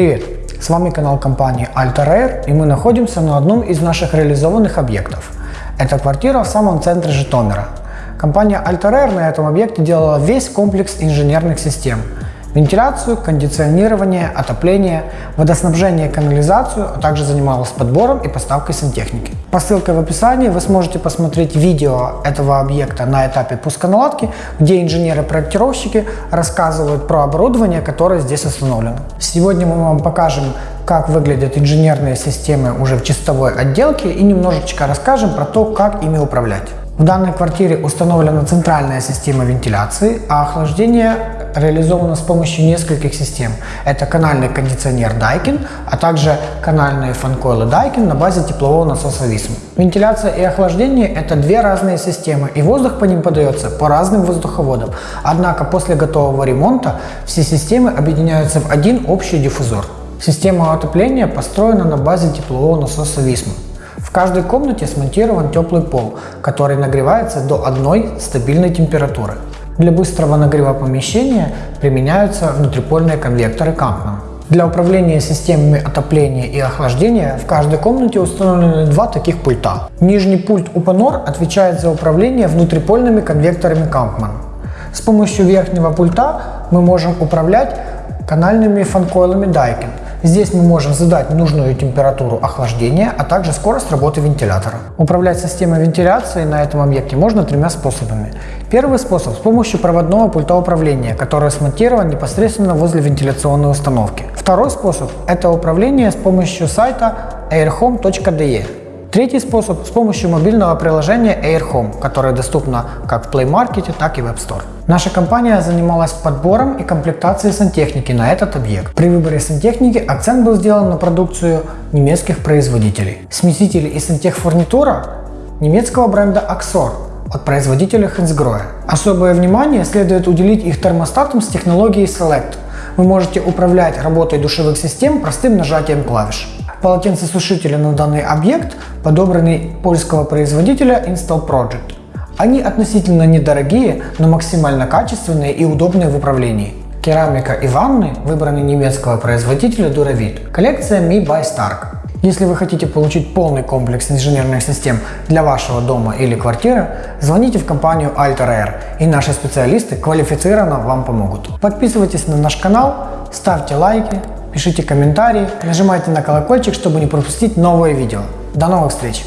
Привет! С вами канал компании Alta и мы находимся на одном из наших реализованных объектов. Это квартира в самом центре Житомира. Компания Alta на этом объекте делала весь комплекс инженерных систем – вентиляцию, кондиционирование, отопление, водоснабжение канализацию, а также занималась подбором и поставкой сантехники. По ссылке в описании вы сможете посмотреть видео этого объекта на этапе пусконаладки, где инженеры-проектировщики рассказывают про оборудование, которое здесь установлено. Сегодня мы вам покажем, как выглядят инженерные системы уже в чистовой отделке и немножечко расскажем про то, как ими управлять. В данной квартире установлена центральная система вентиляции, а охлаждение реализовано с помощью нескольких систем. Это канальный кондиционер Daikin, а также канальные фанкойлы Daikin на базе теплового насоса Vism. Вентиляция и охлаждение – это две разные системы, и воздух по ним подается по разным воздуховодам. Однако после готового ремонта все системы объединяются в один общий диффузор. Система отопления построена на базе теплового насоса Vism. В каждой комнате смонтирован теплый пол, который нагревается до одной стабильной температуры. Для быстрого нагрева помещения применяются внутрипольные конвекторы Kampmann. Для управления системами отопления и охлаждения в каждой комнате установлены два таких пульта. Нижний пульт UPNOR отвечает за управление внутрипольными конвекторами Kampmann. С помощью верхнего пульта мы можем управлять канальными фанкойлами Daikin – Здесь мы можем задать нужную температуру охлаждения, а также скорость работы вентилятора. Управлять системой вентиляции на этом объекте можно тремя способами. Первый способ с помощью проводного пульта управления, который смонтирован непосредственно возле вентиляционной установки. Второй способ – это управление с помощью сайта airhome.de. Третий способ – с помощью мобильного приложения AirHome, которое доступно как в Play Market, так и в App Store. Наша компания занималась подбором и комплектацией сантехники на этот объект. При выборе сантехники акцент был сделан на продукцию немецких производителей. Смесители и сантехфурнитура немецкого бренда Axor от производителя Hansgrohe. Особое внимание следует уделить их термостатам с технологией Select. Вы можете управлять работой душевых систем простым нажатием клавиш. Полотенцесушители на данный объект подобраны польского производителя Install Project. Они относительно недорогие, но максимально качественные и удобные в управлении. Керамика и ванны выбраны немецкого производителя Duravit. Коллекция Me by Stark. Если вы хотите получить полный комплекс инженерных систем для вашего дома или квартиры, звоните в компанию Alter и наши специалисты квалифицированно вам помогут. Подписывайтесь на наш канал, ставьте лайки, пишите комментарии, нажимайте на колокольчик, чтобы не пропустить новые видео. До новых встреч!